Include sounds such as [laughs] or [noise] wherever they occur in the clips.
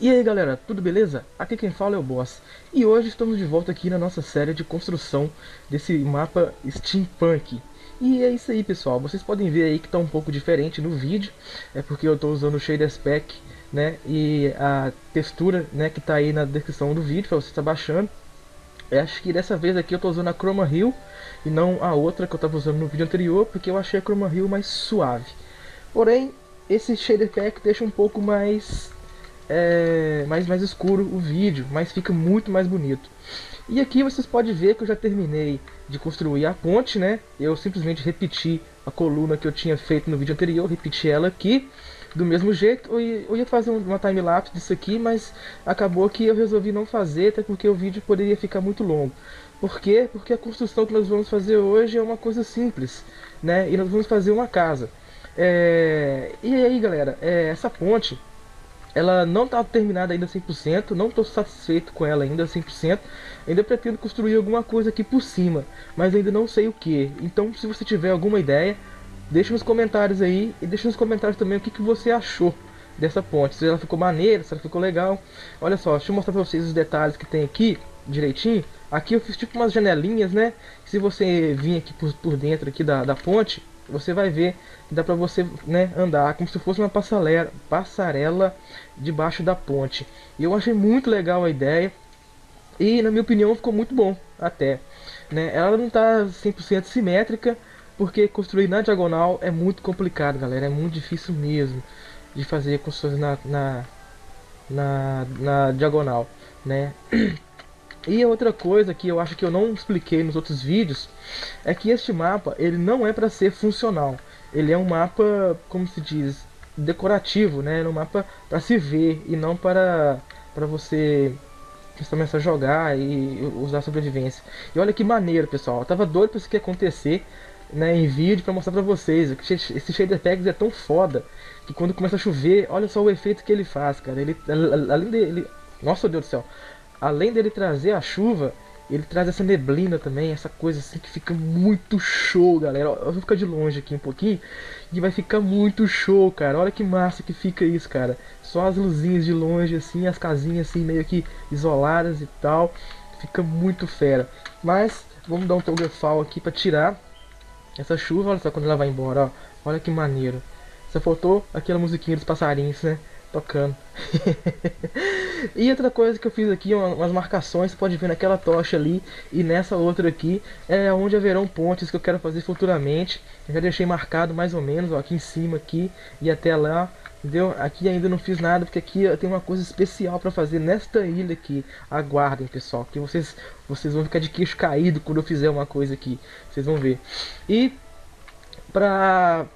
E aí galera, tudo beleza? Aqui quem fala é o Boss. E hoje estamos de volta aqui na nossa série de construção desse mapa Steampunk. E é isso aí pessoal, vocês podem ver aí que está um pouco diferente no vídeo. É porque eu estou usando o Shader Spec né, E a textura né, que está aí na descrição do vídeo para você estar tá baixando. Eu Acho que dessa vez aqui eu estou usando a Chroma Hill E não a outra que eu estava usando no vídeo anterior Porque eu achei a Chroma Hill mais suave. Porém, esse Shader Pack deixa um pouco mais é, mais, mais escuro o vídeo, mas fica muito mais bonito. E aqui vocês podem ver que eu já terminei de construir a ponte, né? Eu simplesmente repeti a coluna que eu tinha feito no vídeo anterior, repeti ela aqui do mesmo jeito. Eu ia, fazer uma time-lapse disso aqui, mas acabou que eu resolvi não fazer, até porque o vídeo poderia ficar muito longo. Por quê? Porque a construção que nós vamos fazer hoje é uma coisa simples, né? E nós vamos fazer uma casa. É... E aí, galera, é, essa ponte ela não está terminada ainda 100%, não estou satisfeito com ela ainda 100%. Ainda pretendo construir alguma coisa aqui por cima, mas ainda não sei o que. Então, se você tiver alguma ideia, deixa nos comentários aí e deixa nos comentários também o que, que você achou dessa ponte. Se ela ficou maneira, se ela ficou legal. Olha só, deixa eu mostrar para vocês os detalhes que tem aqui direitinho. Aqui eu fiz tipo umas janelinhas, né? Se você vir aqui por, por dentro aqui da, da ponte, você vai ver que dá para você né, andar como se fosse uma passarela, passarela debaixo da ponte. E eu achei muito legal a ideia e na minha opinião ficou muito bom até. Né? Ela não está 100% simétrica porque construir na diagonal é muito complicado galera, é muito difícil mesmo de fazer construções na, na, na, na diagonal. Né? [clears throat] E outra coisa que eu acho que eu não expliquei nos outros vídeos é que este mapa ele não é para ser funcional. Ele é um mapa, como se diz, decorativo, né? É um mapa para se ver e não para para você começar a jogar e usar sobrevivência. E olha que maneiro, pessoal. Eu tava doido para isso que acontecer né, em vídeo para mostrar para vocês. Esse shader packs é tão foda que quando começa a chover, olha só o efeito que ele faz, cara. Ele além dele, nossa Deus do céu além dele trazer a chuva, ele traz essa neblina também, essa coisa assim que fica muito show, galera. Eu vou ficar de longe aqui um pouquinho e vai ficar muito show, cara. Olha que massa que fica isso, cara. Só as luzinhas de longe assim, as casinhas assim meio que isoladas e tal. Fica muito fera. Mas vamos dar um togafal aqui para tirar essa chuva, olha só quando ela vai embora, ó. Olha que maneiro. Só faltou aquela musiquinha dos passarinhos, né? Tocando. [laughs] e outra coisa que eu fiz aqui, umas marcações, você pode ver naquela tocha ali e nessa outra aqui, é onde haverão pontes que eu quero fazer futuramente. Eu já deixei marcado mais ou menos, ó, aqui em cima aqui e até lá. Entendeu? Aqui ainda não fiz nada, porque aqui eu tenho uma coisa especial para fazer nesta ilha aqui. Aguardem, pessoal, que vocês, vocês vão ficar de queixo caído quando eu fizer uma coisa aqui. Vocês vão ver. E para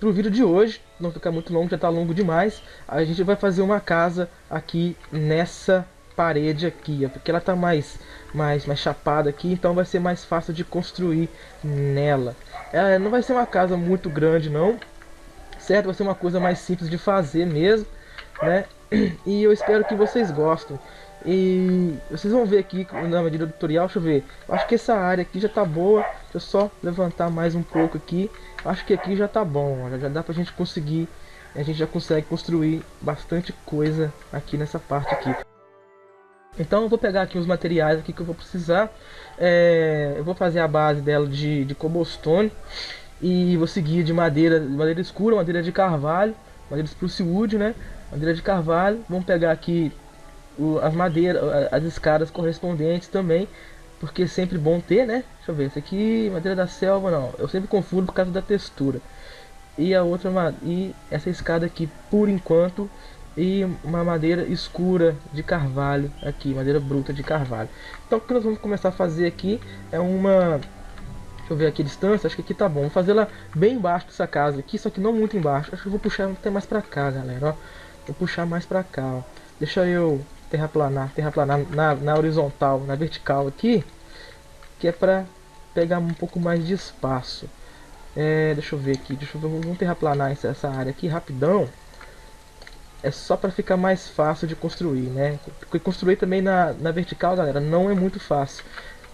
pro vídeo de hoje, não ficar muito longo, já está longo demais, a gente vai fazer uma casa aqui nessa parede aqui, porque ela está mais, mais, mais chapada aqui, então vai ser mais fácil de construir nela. Ela não vai ser uma casa muito grande não, certo? Vai ser uma coisa mais simples de fazer mesmo, né? [clears throat] E eu espero que vocês gostem. E vocês vão ver aqui na medida do tutorial, deixa eu ver. Acho que essa área aqui já tá boa. Deixa eu só levantar mais um pouco aqui. Acho que aqui já tá bom, já dá pra gente conseguir. A gente já consegue construir bastante coisa aqui nessa parte aqui. Então eu vou pegar aqui os materiais aqui que eu vou precisar. É, eu vou fazer a base dela de, de cobblestone. E vou seguir de madeira, madeira escura, madeira de carvalho. Madeira spruce wood, né? Madeira de carvalho. Vamos pegar aqui as madeiras, as escadas correspondentes também, porque é sempre bom ter, né? Deixa eu ver, esse aqui, madeira da selva, não, eu sempre confundo por causa da textura. E a outra, e essa escada aqui, por enquanto, e uma madeira escura de carvalho aqui, madeira bruta de carvalho. Então o que nós vamos começar a fazer aqui é uma... Deixa eu ver aqui a distância, acho que aqui tá bom. Vou fazer ela bem embaixo dessa casa aqui, só que não muito embaixo. Acho que eu vou puxar até mais pra cá, galera, ó. Vou puxar mais pra cá, ó. Deixa eu terraplanar, terraplanar na, na horizontal, na vertical aqui, que é para pegar um pouco mais de espaço. É, deixa eu ver aqui, deixa eu ver, vamos terraplanar essa, essa área aqui rapidão. É só para ficar mais fácil de construir, né? Porque construir também na, na vertical, galera, não é muito fácil.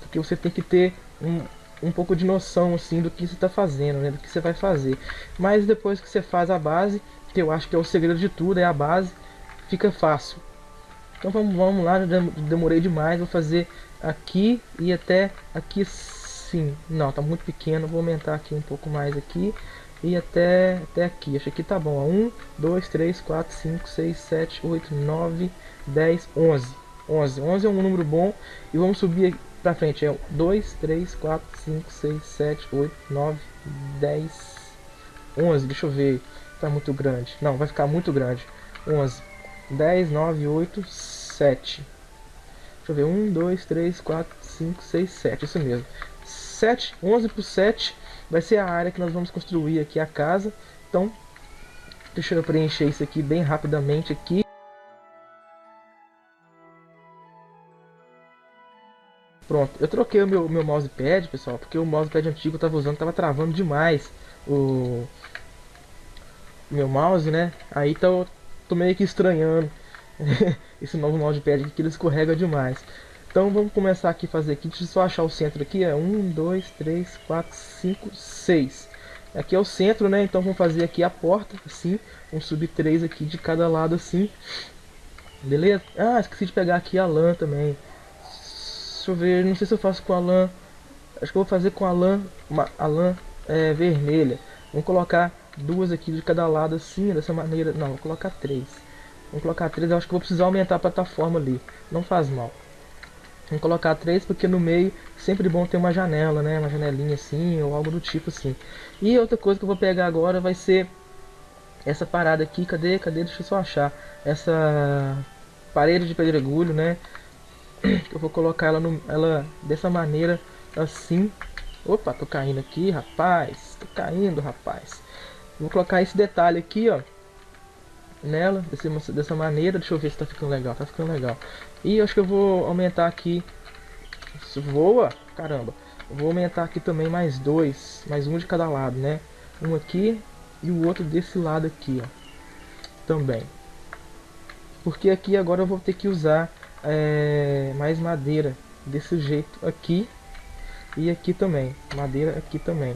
Porque você tem que ter um, um pouco de noção, assim, do que você está fazendo, né? Do que você vai fazer. Mas depois que você faz a base, que eu acho que é o segredo de tudo, é a base, fica fácil Então vamos, vamos lá, demorei demais, vou fazer aqui e até aqui sim. Não, tá muito pequeno, vou aumentar aqui um pouco mais aqui e até, até aqui. Acho que tá bom. 1, 2, 3, 4, 5, 6, 7, 8, 9, 10, 11. 11. 11 é um número bom. E vamos subir pra frente. É 2, 3, 4, 5, 6, 7, 8, 9, 10, 11. Deixa eu ver. Tá muito grande. Não, vai ficar muito grande. 11. 10, 9, 8, 7. Deixa eu ver. 1, 2, 3, 4, 5, 6, 7. Isso mesmo. 7, 11 por 7 vai ser a área que nós vamos construir aqui a casa. Então, deixa eu preencher isso aqui bem rapidamente aqui. Pronto, eu troquei o meu, meu mousepad, pessoal, porque o mousepad antigo eu estava usando estava travando demais o meu mouse, né? Aí tô, tô meio que estranhando [laughs] esse novo mousepad que ele escorrega demais. Então vamos começar aqui fazer aqui, deixa eu só achar o centro aqui, é 1, 2, 3, 4, 5, 6. Aqui é o centro, né? Então vamos fazer aqui a porta, assim, vamos subir três aqui de cada lado, assim. Beleza? Ah, esqueci de pegar aqui a lã também. Deixa eu ver, não sei se eu faço com a lã. Acho que eu vou fazer com a lã, uma, a lã é, vermelha. Vamos colocar duas aqui de cada lado, assim, dessa maneira. Não, vou colocar três. Vamos colocar três, eu acho que vou precisar aumentar a plataforma ali. Não faz mal. Vamos colocar três porque no meio sempre bom ter uma janela, né? Uma janelinha assim ou algo do tipo assim. E outra coisa que eu vou pegar agora vai ser essa parada aqui. Cadê? Cadê? Deixa eu só achar. Essa parede de pedregulho, né? [clears throat] Eu vou colocar ela, no, ela dessa maneira assim. Opa, tô caindo aqui, rapaz. Tô caindo, rapaz. Vou colocar esse detalhe aqui, ó nela desse, dessa maneira. Deixa eu ver se tá ficando legal. Tá ficando legal. E acho que eu vou aumentar aqui. Isso voa! Caramba! Vou aumentar aqui também mais dois. Mais um de cada lado, né? Um aqui e o outro desse lado aqui, ó. Também. Porque aqui agora eu vou ter que usar é, mais madeira. Desse jeito aqui. E aqui também. Madeira aqui também.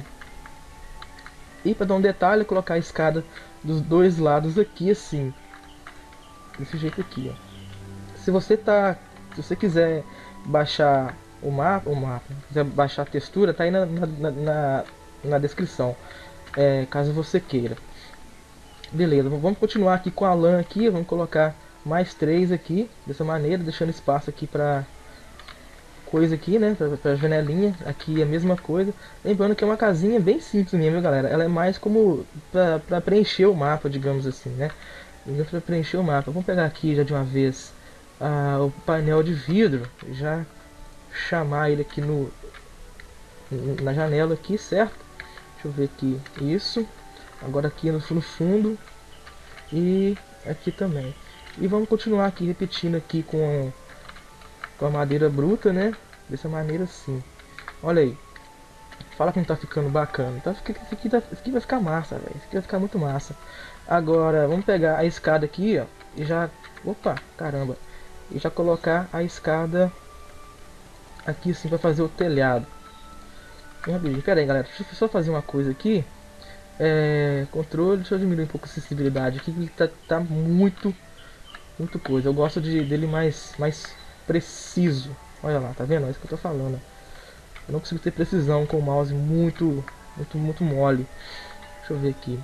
E para dar um detalhe, colocar a escada dos dois lados aqui assim. Desse jeito aqui, ó. Se você tá, se você quiser baixar o mapa, o mapa, quiser baixar a textura, tá aí na, na, na, na descrição, é, caso você queira. Beleza, vamos continuar aqui com a lã aqui, vamos colocar mais três aqui, dessa maneira, deixando espaço aqui para coisa aqui, né, pra, pra janelinha, aqui é a mesma coisa. Lembrando que é uma casinha bem simples mesmo, galera. Ela é mais como pra, pra preencher o mapa, digamos assim, né. Pra preencher o mapa. Vamos pegar aqui já de uma vez o painel de vidro, já chamar ele aqui no na janela aqui, certo? Deixa eu ver aqui, isso. Agora aqui no fundo e aqui também. E vamos continuar aqui repetindo aqui com com a madeira bruta, né? Dessa maneira assim. Olha aí. Fala que não tá ficando bacana. Tá, isso, aqui, tá, isso aqui vai ficar massa, velho. Isso aqui vai ficar muito massa. Agora, vamos pegar a escada aqui, ó. E já... Opa, caramba. E já colocar a escada aqui assim para fazer o telhado. Pera aí, galera. Deixa eu só fazer uma coisa aqui. É, controle, deixa eu diminuir um pouco a sensibilidade aqui, que tá, tá muito, muito coisa. Eu gosto de, dele mais, mais preciso. Olha lá, tá vendo? É isso que eu tô falando. Eu não consigo ter precisão com o mouse muito, muito, muito mole. Deixa eu ver aqui.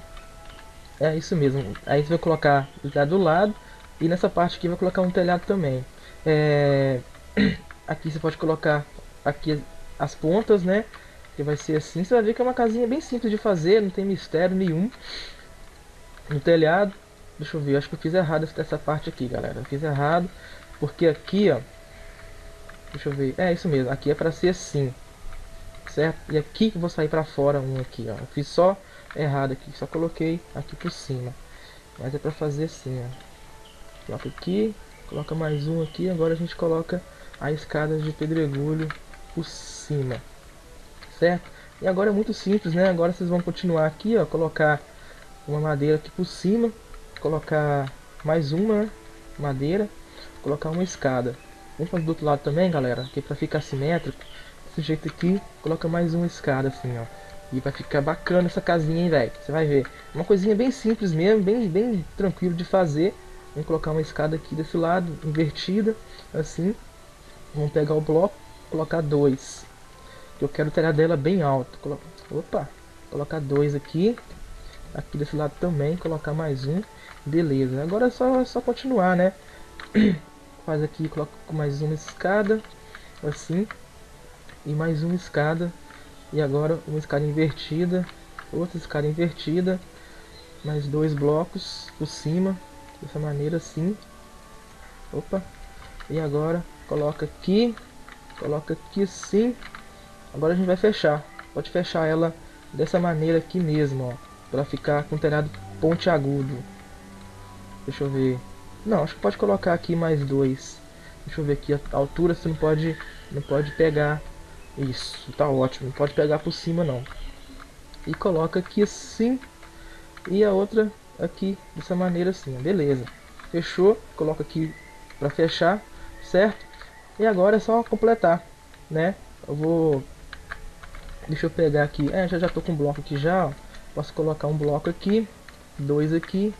É isso mesmo. Aí você vai colocar o do lado e nessa parte aqui vai colocar um telhado também. É... [clears throat] Aqui você pode colocar aqui as pontas, né? Que vai ser assim. Você vai ver que é uma casinha bem simples de fazer, não tem mistério nenhum. No telhado. Deixa eu ver, acho que eu fiz errado essa parte aqui, galera. Eu fiz errado. Porque aqui, ó, Deixa eu ver. É isso mesmo. Aqui é para ser assim. Certo? E aqui que vou sair para fora um aqui, ó. Eu fiz só errado aqui. Só coloquei aqui por cima. Mas é para fazer assim, ó. Coloca aqui. Coloca mais um aqui. Agora a gente coloca a escada de pedregulho por cima. Certo? E agora é muito simples, né? Agora vocês vão continuar aqui, ó. Colocar uma madeira aqui por cima. Colocar mais uma madeira. Colocar uma escada. Fazer do outro lado também, galera, que para ficar simétrico. Desse jeito aqui, coloca mais uma escada assim, ó. E vai ficar bacana essa casinha, hein, velho. Você vai ver. Uma coisinha bem simples mesmo, bem, bem tranquilo de fazer. Vamos colocar uma escada aqui desse lado, invertida, assim. Vamos pegar o bloco, colocar dois. Eu quero ter a dela bem alto. Colo Opa, colocar dois aqui. Aqui desse lado também, colocar mais um. Beleza, agora é só, é só continuar, né? [clears throat] Faz aqui, coloca mais uma escada, assim. E mais uma escada. E agora uma escada invertida. Outra escada invertida. Mais dois blocos por cima dessa maneira assim. Opa. E agora coloca aqui, coloca aqui assim. Agora a gente vai fechar. Pode fechar ela dessa maneira aqui mesmo, ó, para ficar com o telhado pontiagudo. Deixa eu ver. Não, acho que pode colocar aqui mais dois. Deixa eu ver aqui a altura, você não pode, não pode pegar. Isso, tá ótimo. Não pode pegar por cima não. E coloca aqui assim. E a outra aqui dessa maneira assim, beleza. Fechou, coloca aqui para fechar, certo? E agora é só completar, né? Eu vou Deixa eu pegar aqui, é, já já tô com um bloco aqui já, ó. Posso colocar um bloco aqui, dois aqui,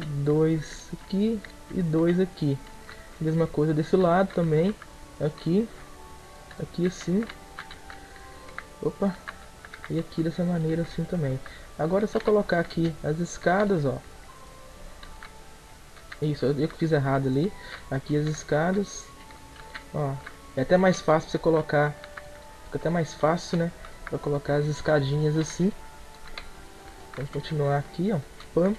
dois aqui e dois aqui. Mesma coisa desse lado também, aqui, aqui assim. Opa, e aqui dessa maneira assim também. Agora é só colocar aqui as escadas, ó. Isso, eu fiz errado ali. Aqui as escadas. Ó, é até mais fácil você colocar. Fica até mais fácil, né? Pra colocar as escadinhas assim. Vamos continuar aqui, ó. Pam,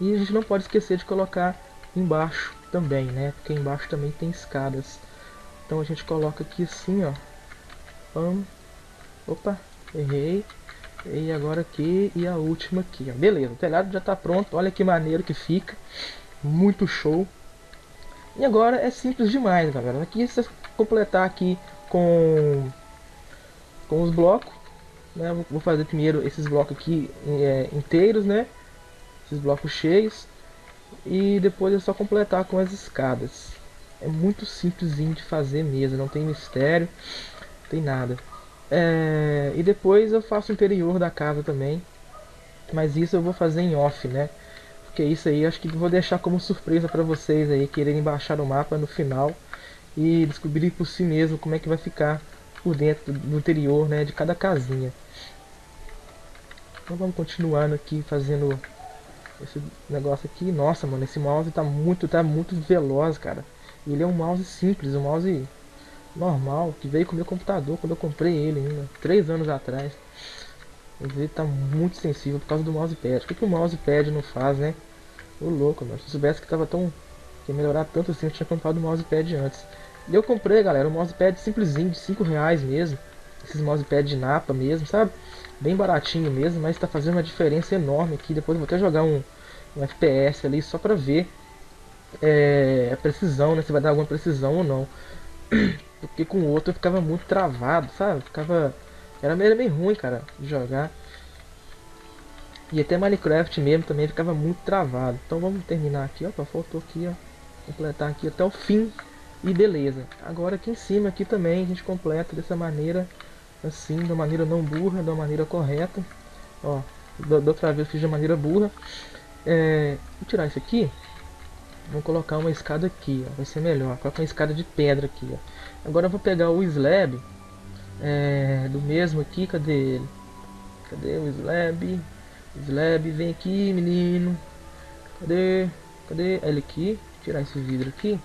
E a gente não pode esquecer de colocar embaixo também, né? Porque embaixo também tem escadas. Então a gente coloca aqui assim, ó. Pam. Opa, errei. E agora aqui e a última aqui, ó. Beleza, o telhado já está pronto. Olha que maneiro que fica. Muito show. E agora é simples demais, galera. Aqui você completar aqui com com os blocos, né? Vou fazer primeiro esses blocos aqui é, inteiros, né? Esses blocos cheios. E depois é só completar com as escadas. É muito simplesinho de fazer mesmo, não tem mistério, não tem nada. É, e depois eu faço o interior da casa também. Mas isso eu vou fazer em off, né? Porque isso aí acho que vou deixar como surpresa para vocês aí quererem baixar o mapa no final e descobrir por si mesmo como é que vai ficar por dentro do interior, né, de cada casinha. Então vamos continuando aqui fazendo esse negócio aqui. Nossa, mano, esse mouse tá muito, tá muito veloz, cara. Ele é um mouse simples, um mouse normal, que veio com o meu computador quando eu comprei ele ainda, três anos atrás. Ele tá muito sensível por causa do mousepad. O que, que o mousepad não faz, né? O louco, mano. Se eu soubesse que tava tão. que ia melhorar tanto assim, eu tinha comprado o mousepad antes. E eu comprei, galera, um mousepad simplesinho, de 5 reais mesmo. Esses mousepad de napa mesmo, sabe? Bem baratinho mesmo, mas tá fazendo uma diferença enorme aqui. Depois vou até jogar um, um FPS ali só pra ver é, a precisão, né? Se vai dar alguma precisão ou não. [clears throat] Porque com o outro eu ficava muito travado, sabe? Ficava. Era meio, meio ruim, cara, de jogar. E até Minecraft mesmo também ficava muito travado. Então vamos terminar aqui, ó. Faltou aqui, ó. Completar aqui até o fim. E beleza. Agora aqui em cima aqui também a gente completa dessa maneira. Assim, da maneira não burra, da maneira correta. Ó, da, da outra vez fiz de maneira burra. É, vou tirar isso aqui. Vou colocar uma escada aqui, ó, vai ser melhor. Colocar uma escada de pedra aqui, ó. Agora eu vou pegar o slab é, do mesmo aqui, cadê ele? Cadê o slab? Slab, vem aqui, menino. Cadê? Cadê ele aqui? Vou tirar esse vidro aqui.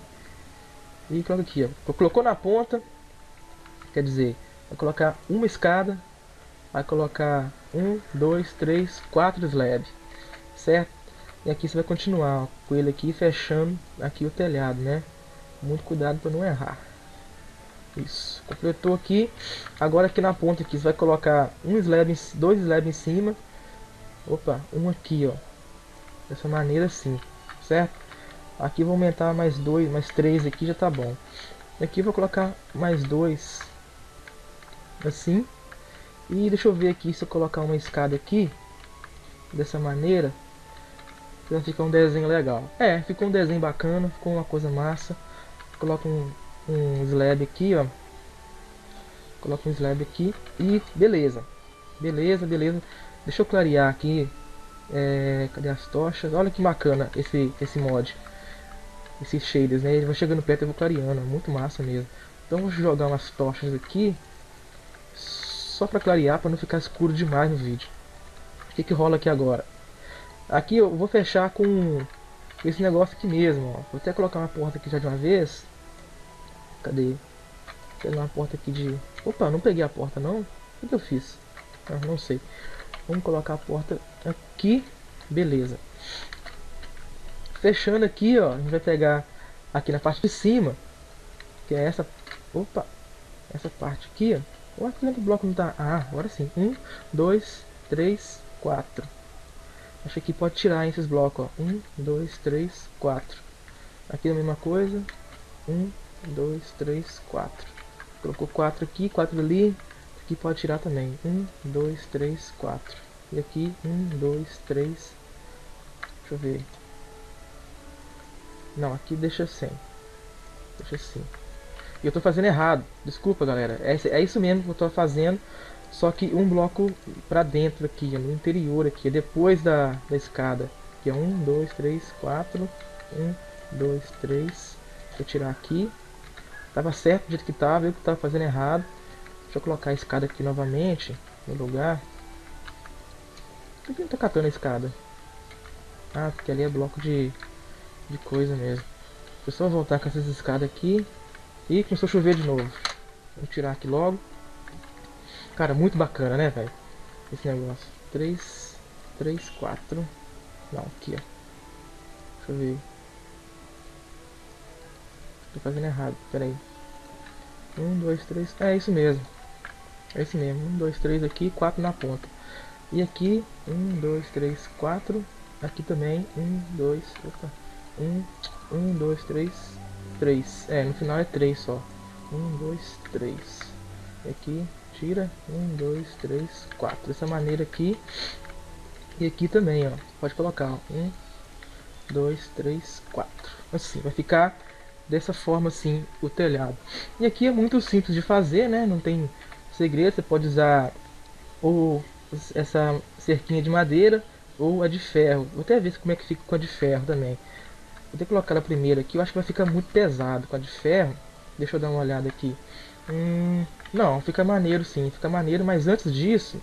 E coloca aqui, ó. Colocou na ponta, quer dizer, vai colocar uma escada, vai colocar um, dois, três, quatro slabs, certo? E aqui você vai continuar ó, com ele aqui fechando aqui o telhado, né? Muito cuidado para não errar. Isso, completou aqui. Agora aqui na ponta aqui você vai colocar um slab, dois slabs em cima. Opa, um aqui, ó. Dessa maneira assim, certo? Aqui vou aumentar mais dois, mais três aqui já tá bom. Aqui vou colocar mais dois, assim. E deixa eu ver aqui se eu colocar uma escada aqui, dessa maneira, vai ficar um desenho legal. É, ficou um desenho bacana, ficou uma coisa massa. Coloca um, um slab aqui, ó. Coloca um slab aqui e beleza. Beleza, beleza. Deixa eu clarear aqui É, cadê as tochas? Olha que bacana esse, esse mod. Esses shaders, né? Ele vai chegando perto e vou clareando. Muito massa mesmo. Então vou jogar umas tochas aqui. Só pra clarear, pra não ficar escuro demais no vídeo. O que que rola aqui agora? Aqui eu vou fechar com esse negócio aqui mesmo, ó. Vou até colocar uma porta aqui já de uma vez. Cadê? Pegar uma porta aqui de... Opa, não peguei a porta não. O que, que eu fiz? Ah, não sei. Vamos colocar a porta aqui. Beleza. Fechando aqui, ó. A gente vai pegar aqui na parte de cima. Que é essa... Opa! Essa parte aqui, ó. Ou aqui no bloco não tá... Ah, agora sim. Um, dois, três, quatro. Acho que pode tirar esses blocos, ó. Um, dois, três, quatro. Aqui a mesma coisa. Um, dois, três, quatro. Colocou quatro aqui, quatro ali. Aqui pode tirar também. Um, dois, três, quatro. E aqui, um, dois, três. Deixa eu ver. Não, aqui deixa sem. Deixa assim. Eu tô fazendo errado. Desculpa, galera. É, é isso mesmo que eu tô fazendo. Só que um bloco para dentro aqui, no interior aqui, depois da, da escada. Que é um, dois, três, quatro. Um, dois, três. Deixa eu tirar aqui. Tava certo do jeito que tava, eu que tava fazendo errado. Deixa eu colocar a escada aqui novamente no lugar. Por que não tá catando a escada? Ah, porque ali é bloco de, de coisa mesmo. Deixa eu só voltar com essas escadas aqui. E começou a chover de novo. Vou tirar aqui logo. Cara, muito bacana, né, velho? Esse negócio. 3, 3, 4. Não, aqui, ó. Deixa eu ver. Tô fazendo errado, pera aí. 1, 2, 3. É isso mesmo. É isso mesmo. 1, 2, 3 aqui, 4 na ponta. E aqui, 1, 2, 3, 4. Aqui também, 1, 2, opa. 1, 1, 2, 3, 3. É, no final é 3 só. 1, 2, 3. E aqui, tira. Um, dois, três, quatro. Dessa maneira aqui. E aqui também, ó. Pode colocar, ó. Um, dois, três, quatro. Assim, vai ficar dessa forma assim o telhado. E aqui é muito simples de fazer, né? Não tem segredo. Você pode usar ou essa cerquinha de madeira ou a de ferro. Vou até ver como é que fica com a de ferro também. Vou ter que colocar a primeira aqui. Eu acho que vai ficar muito pesado com a de ferro. Deixa eu dar uma olhada aqui. Hum, não, fica maneiro sim, fica maneiro, mas antes disso,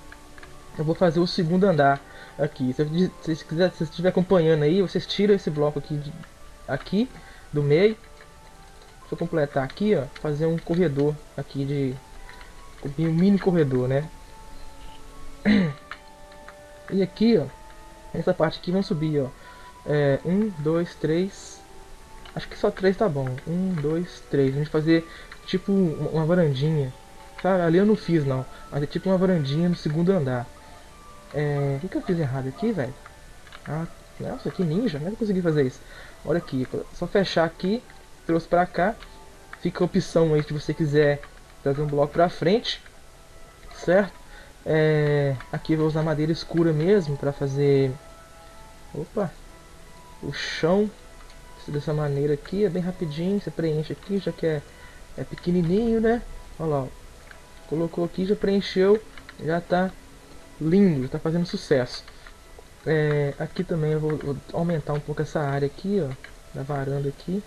eu vou fazer o segundo andar aqui. Se, se, quiser, se estiver acompanhando aí, vocês tiram esse bloco aqui, de, aqui do meio. Deixa eu completar aqui, ó, fazer um corredor aqui de um mini corredor, né? [clears throat] E aqui, ó, essa parte aqui vamos subir, ó. É, um, dois, três. Acho que só três tá bom. Um, dois, três. A gente fazer tipo uma varandinha Sabe, ali eu não fiz não. Mas é tipo uma varandinha no segundo andar. É... O que, que eu fiz errado aqui, velho? Ah, nossa, que ninja. Como é que eu consegui fazer isso? Olha aqui, só fechar aqui, trouxe pra cá. Fica a opção aí se você quiser trazer um bloco pra frente. Certo? É... Aqui eu vou usar madeira escura mesmo pra fazer... Opa! O chão dessa maneira aqui, é bem rapidinho, você preenche aqui, já que é, é pequenininho, né? Olha lá, colocou aqui, já preencheu, já está lindo, está fazendo sucesso. É, aqui também eu vou, vou, aumentar um pouco essa área aqui, ó, da varanda aqui.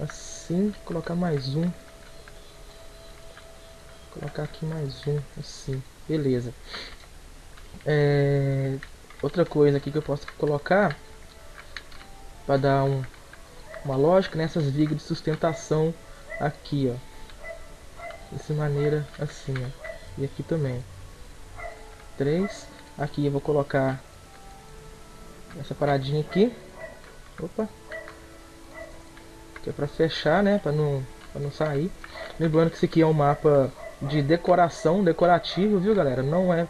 Assim, colocar mais um. Colocar aqui mais um, assim, beleza. É, outra coisa aqui que eu posso colocar para dar um, uma lógica nessas vigas de sustentação aqui, ó dessa maneira assim, ó. E aqui também. Três. Aqui eu vou colocar essa paradinha aqui. Opa. Que é para fechar, né? Para não, pra não sair. Lembrando que esse aqui é um mapa de decoração, decorativo, viu galera? Não é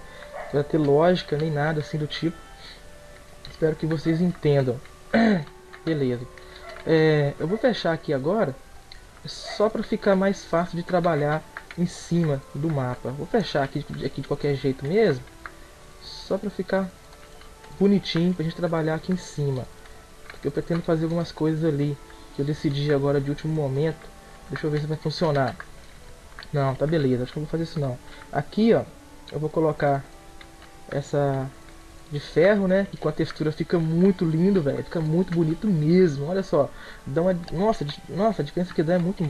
para ter lógica nem nada assim do tipo. Espero que vocês entendam. [clears throat] Beleza. É, eu vou fechar aqui agora só para ficar mais fácil de trabalhar em cima do mapa. Vou fechar aqui, aqui de qualquer jeito mesmo, só para ficar bonitinho para a gente trabalhar aqui em cima. Porque eu pretendo fazer algumas coisas ali que eu decidi agora de último momento. Deixa eu ver se vai funcionar. Não, tá beleza, acho que não vou fazer isso não. Aqui, ó, eu vou colocar essa de ferro, né? E com a textura fica muito lindo, velho. Fica muito bonito mesmo. Olha só. Dá uma... Nossa, nossa, a diferença que dá é muito,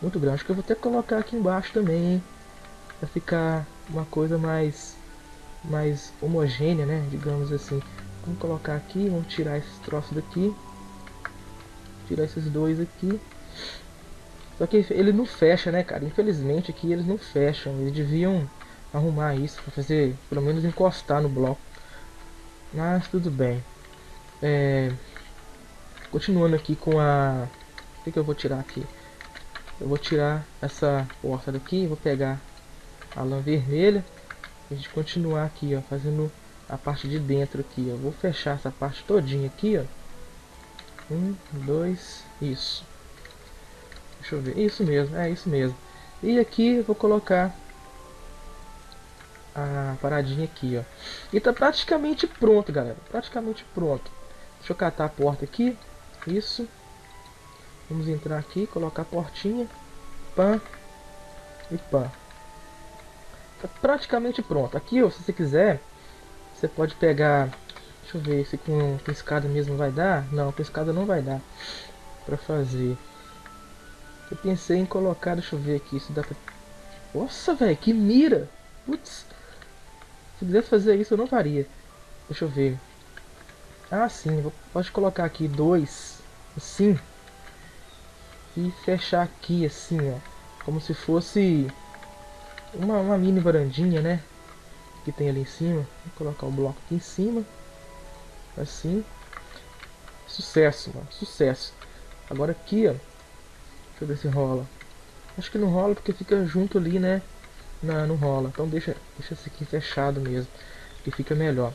muito grande. Acho que eu vou que colocar aqui embaixo também, hein? Pra ficar uma coisa mais, mais homogênea, né? Digamos assim. Vamos colocar aqui, vamos tirar esses troços daqui. Tirar esses dois aqui. Só que ele não fecha, né, cara? Infelizmente aqui eles não fecham. Eles deviam arrumar isso para fazer, pelo menos encostar no bloco. Mas tudo bem. É... Continuando aqui com a... O que, que eu vou tirar aqui? Eu vou tirar essa porta daqui, vou pegar a lã vermelha. E a gente continuar aqui, ó, fazendo a parte de dentro aqui, ó. Vou fechar essa parte todinha aqui, ó. Um, dois, isso. Deixa eu ver, isso mesmo, é isso mesmo. E aqui eu vou colocar a paradinha aqui, ó. E tá praticamente pronto, galera. Praticamente pronto. Deixa eu catar a porta aqui. Isso. Vamos entrar aqui, colocar a portinha. Pã. E pã. Tá praticamente pronto. Aqui, ó, se você quiser, você pode pegar... Deixa eu ver se com, escada mesmo vai dar. Não, com escada não vai dar pra fazer. Eu pensei em colocar, deixa eu ver aqui, se dá pra... Nossa, velho, que mira! Putz, se quisesse fazer isso, eu não faria. Deixa eu ver. Ah, sim. Vou, pode colocar aqui dois. Assim. E fechar aqui, assim, ó. Como se fosse uma, uma mini varandinha, né? Que tem ali em cima. Vou colocar o bloco aqui em cima. Assim. Sucesso, mano. Sucesso. Agora aqui, ó. Deixa eu ver se rola. Acho que não rola porque fica junto ali, né? Não, não rola. Então deixa, deixa esse aqui fechado mesmo. Que fica melhor.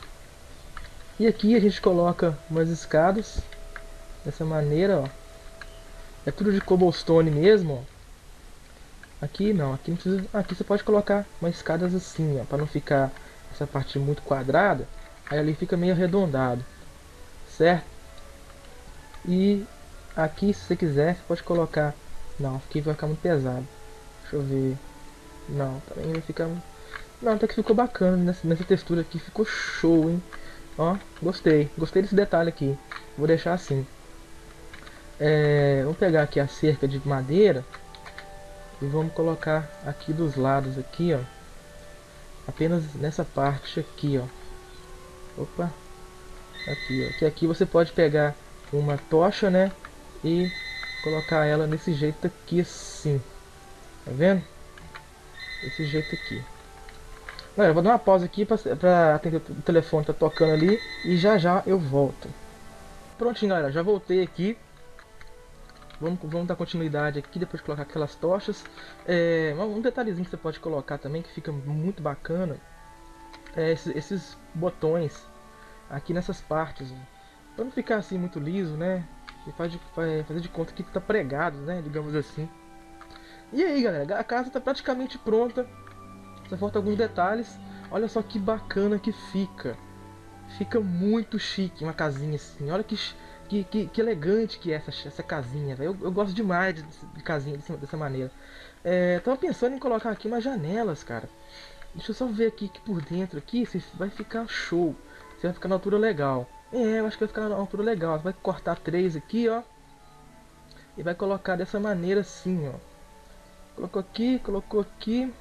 E aqui a gente coloca umas escadas. Dessa maneira, ó. É tudo de cobblestone mesmo, ó. Aqui não, aqui não precisa... Aqui você pode colocar umas escadas assim, ó. Pra não ficar essa parte muito quadrada. Aí ali fica meio arredondado. Certo? E aqui, se você quiser, você pode colocar... Não, aqui vai ficar muito pesado. Deixa eu ver... Não, também vai ficar... Não, até que ficou bacana nessa, nessa textura aqui. Ficou show, hein? Ó, gostei. Gostei desse detalhe aqui. Vou deixar assim. É, vamos pegar aqui a cerca de madeira. E vamos colocar aqui dos lados aqui, ó. Apenas nessa parte aqui, ó. Opa. Aqui, ó. Que aqui você pode pegar uma tocha, né? E colocar ela desse jeito aqui assim. Tá vendo? Desse jeito aqui. Galera, vou dar uma pausa aqui para atender o telefone, tá tocando ali e já já eu volto. Prontinho, galera, já voltei aqui. Vamos, vamos dar continuidade aqui depois de colocar aquelas tochas. É, um detalhezinho que você pode colocar também que fica muito bacana é esses, esses botões aqui nessas partes. Para não ficar assim muito liso, né? E faz de, faz, fazer de conta que tá pregado, né? Digamos assim. E aí, galera, a casa está praticamente pronta. Só falta alguns detalhes. Olha só que bacana que fica. Fica muito chique uma casinha assim. Olha que, que, que, que elegante que é essa, essa casinha, Eu, eu gosto demais de, de casinha dessa, dessa maneira. É, tava pensando em colocar aqui umas janelas, cara. Deixa eu só ver aqui que por dentro aqui vai ficar show. Se vai ficar na altura legal. É, eu acho que vai ficar na altura legal. Você vai cortar três aqui, ó. E vai colocar dessa maneira assim, ó. Colocou aqui, colocou aqui.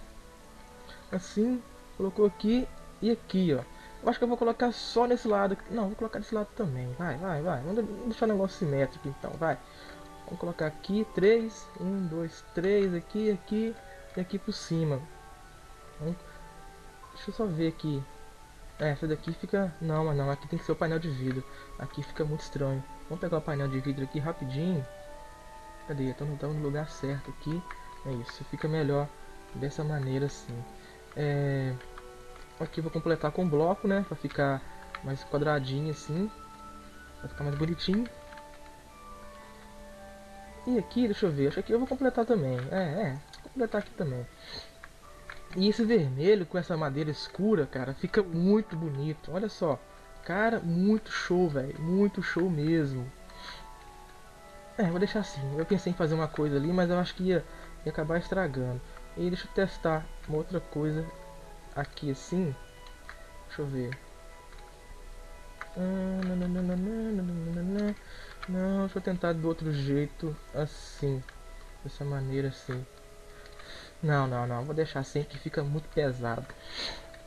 Assim, colocou aqui e aqui, ó. Eu acho que eu vou colocar só nesse lado. Não, vou colocar desse lado também. Vai, vai, vai. Vamos deixar o negócio simétrico então, vai. Vamos colocar aqui, três. Um, dois, três, aqui, aqui e aqui por cima. Deixa eu só ver aqui. É, essa daqui fica... Não, mas não, aqui tem que ser o painel de vidro. Aqui fica muito estranho. Vamos pegar o painel de vidro aqui rapidinho. Cadê? Estamos no lugar certo aqui. É isso, fica melhor dessa maneira assim. É... Aqui vou completar com bloco, né? Pra ficar mais quadradinho assim. Pra ficar mais bonitinho. E aqui, deixa eu ver, acho que eu vou completar também. É, é, vou completar aqui também. E esse vermelho com essa madeira escura, cara, fica muito bonito. Olha só. Cara, muito show, velho. Muito show mesmo. É, vou deixar assim. Eu pensei em fazer uma coisa ali, mas eu acho que ia e acabar estragando. E deixa eu testar uma outra coisa aqui assim. Deixa eu ver. Não, deixa eu tentar do outro jeito, assim. Dessa maneira assim. Não, não, não. Vou deixar assim que fica muito pesado.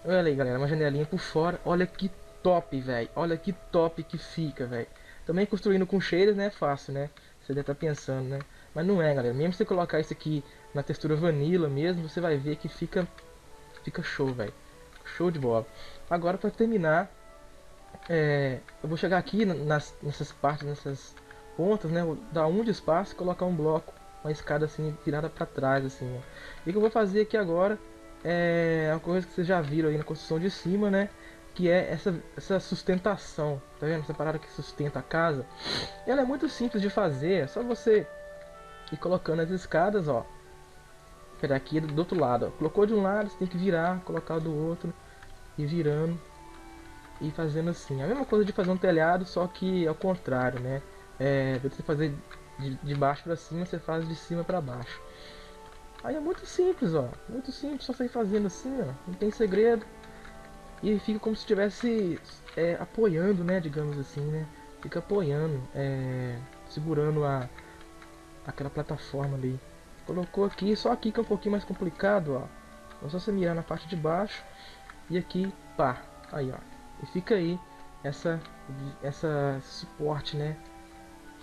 Olha aí, galera. Uma janelinha por fora. Olha que top, velho. Olha que top que fica, velho. Também construindo com shaders, né? É fácil, né? Você deve estar tá pensando, né? Mas não é, galera. Mesmo se você colocar isso aqui na textura vanilla mesmo, você vai ver que fica, fica show, velho. Show de bola. Agora, para terminar, é, eu vou chegar aqui nas, nessas partes, nessas pontas, né? Vou dar um de espaço e colocar um bloco uma escada assim virada para trás assim. Ó. E o que eu vou fazer aqui agora é uma coisa que vocês já viram aí na construção de cima, né? Que é essa, essa sustentação, tá vendo? Essa parada que sustenta a casa. Ela é muito simples de fazer, é só você ir colocando as escadas, ó. Pera aqui do outro lado, ó. Colocou de um lado, você tem que virar, colocar do outro e virando e fazendo assim. A mesma coisa de fazer um telhado, só que ao contrário, né? É, você fazer de, de baixo para cima, você faz de cima para baixo. Aí é muito simples, ó. Muito simples, só sair fazendo assim, ó. Não tem segredo. E fica como se estivesse é, apoiando, né? Digamos assim, né? Fica apoiando, é, segurando a aquela plataforma ali. Colocou aqui, só aqui que é um pouquinho mais complicado, ó. É só você mirar na parte de baixo e aqui, pá. Aí, ó. E fica aí essa essa suporte, né?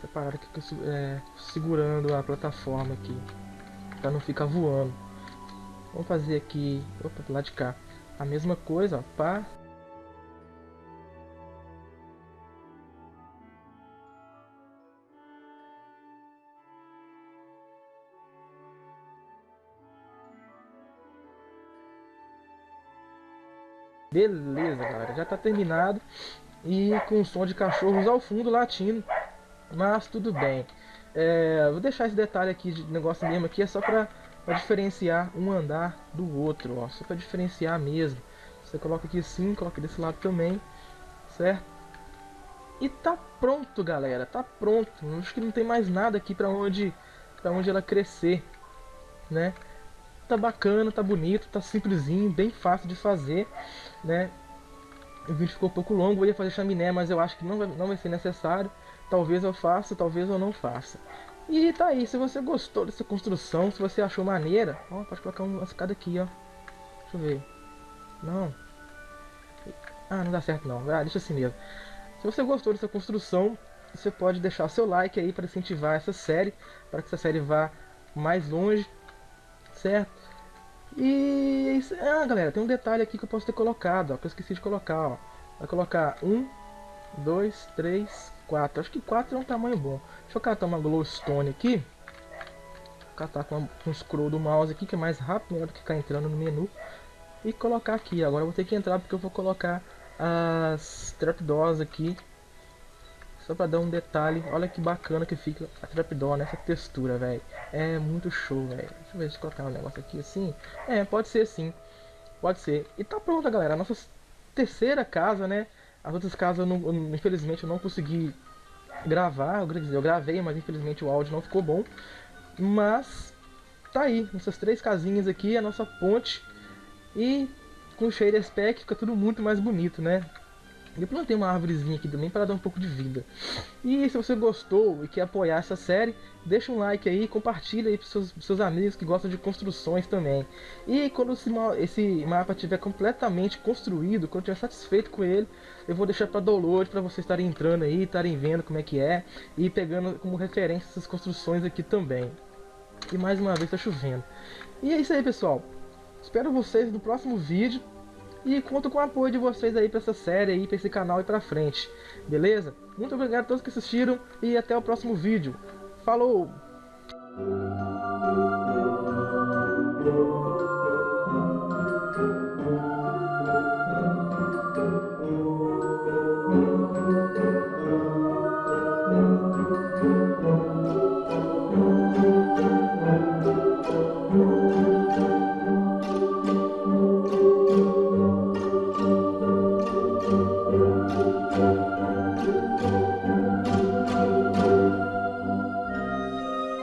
essa parada aqui é, segurando a plataforma aqui para não ficar voando vamos fazer aqui opa, do lado de cá a mesma coisa ó, pá Beleza, galera, já tá terminado e com som de cachorros ao fundo latindo. Mas tudo bem. É, vou deixar esse detalhe aqui de negócio mesmo aqui, é só pra, pra diferenciar um andar do outro, ó. Só pra diferenciar mesmo. Você coloca aqui assim, coloca desse lado também, certo? E tá pronto, galera, tá pronto. Acho que não tem mais nada aqui pra onde, pra onde ela crescer, né? Tá bacana, tá bonito, tá simplesinho, bem fácil de fazer, né? O vídeo ficou um pouco longo, eu ia fazer chaminé, mas eu acho que não vai, não vai ser necessário. Talvez eu faça, talvez eu não faça. E tá aí, se você gostou dessa construção, se você achou maneira, ó, pode colocar uma escada aqui, ó. Deixa eu ver. Não. Ah, não dá certo não. Ah, deixa assim mesmo. Se você gostou dessa construção, você pode deixar seu like aí para incentivar essa série, para que essa série vá mais longe, certo? E ah, galera, tem um detalhe aqui que eu posso ter colocado, ó, que eu esqueci de colocar, ó. Vai colocar um, dois, três, 4. Acho que 4 é um tamanho bom. Deixa eu catar uma glowstone aqui. Vou catar com um scroll do mouse aqui, que é mais rápido, melhor do que ficar entrando no menu. E colocar aqui. Agora eu vou ter que entrar porque eu vou colocar as trapdoors aqui. Só pra dar um detalhe. Olha que bacana que fica a trapdoor nessa textura, velho. É muito show, velho. Deixa eu ver se colocar um negócio aqui assim. É, pode ser sim. Pode ser. E tá pronta, galera. A nossa terceira casa, né? As outras casas, eu não, infelizmente, eu não consegui gravar. Eu, dizer, eu gravei, mas infelizmente o áudio não ficou bom. Mas tá aí, essas três casinhas aqui, a nossa ponte. E com o shader spec fica tudo muito mais bonito, né? Eu plantei uma árvorezinha aqui também para dar um pouco de vida. E se você gostou e quer apoiar essa série, deixa um like aí, compartilha aí para seus, seus amigos que gostam de construções também. E quando esse, esse mapa estiver completamente construído, quando estiver satisfeito com ele, eu vou deixar para download para vocês estarem entrando aí, estarem vendo como é que é e pegando como referência essas construções aqui também. E mais uma vez está chovendo. E é isso aí, pessoal. Espero vocês no próximo vídeo. E conto com o apoio de vocês aí para essa série aí, para esse canal e para frente. Beleza? Muito obrigado a todos que assistiram e até o próximo vídeo. Falou!